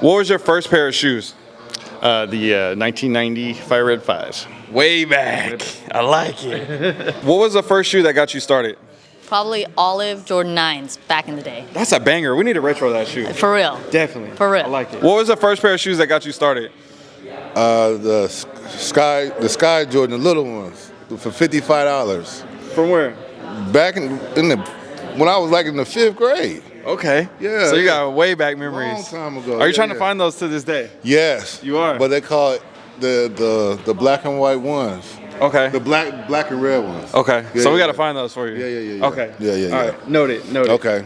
What was your first pair of shoes? Uh, the uh, 1990 Fire Red 5s. Way back. I like it. what was the first shoe that got you started? Probably olive Jordan 9s back in the day. That's a banger. We need to retro that shoe. For real. Definitely. For real. I like it. What was the first pair of shoes that got you started? Uh, the Sky, the Sky Jordan, the little ones, for fifty-five dollars. From where? Back in, in the when I was like in the fifth grade. Okay. Yeah, So you got way back memories. Long time ago, Are you yeah, trying to find those to this day? Yes, You are? But they call it the the the black and white ones. Okay. The black black and red ones. Okay. Yeah, so we got to yeah. find those for you. Yeah, yeah, yeah, yeah. Okay. Yeah, yeah, All yeah. right. Noted. Noted. Okay.